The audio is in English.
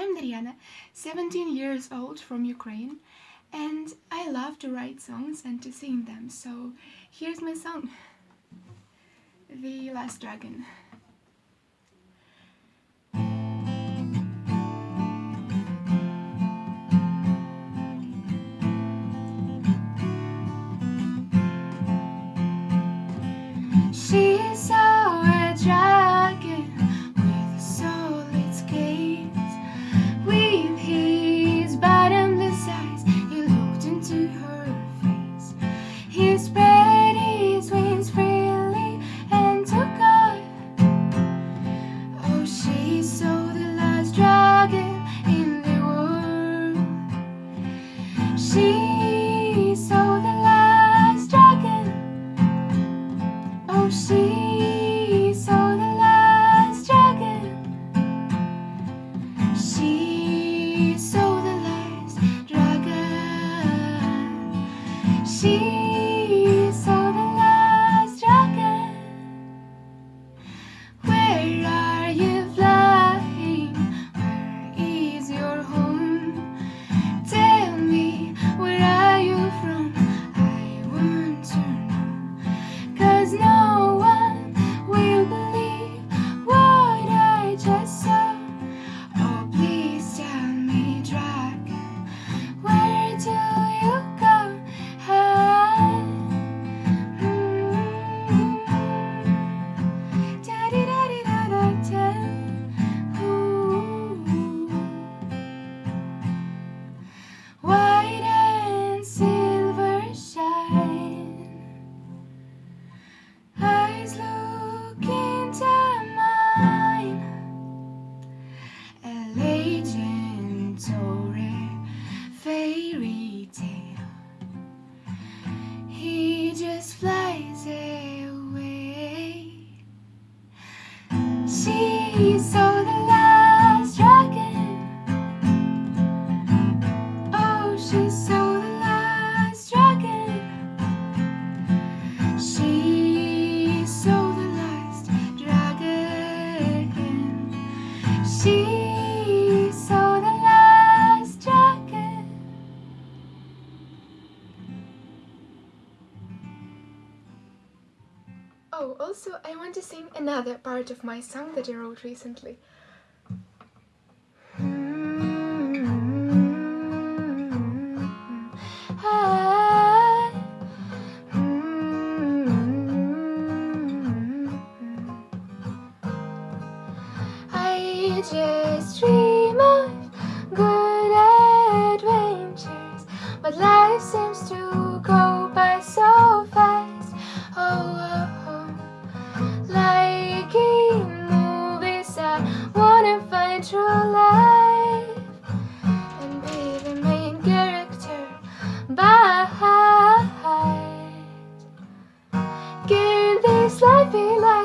I'm Dariana, 17 years old from Ukraine, and I love to write songs and to sing them, so here's my song, The Last Dragon. She She She saw the last dragon. Oh, also, I want to sing another part of my song that I wrote recently. Just dream of good adventures, but life seems to go by so fast. Oh, oh, oh. like in movies, I wanna find true life and be the main character. But can this life be like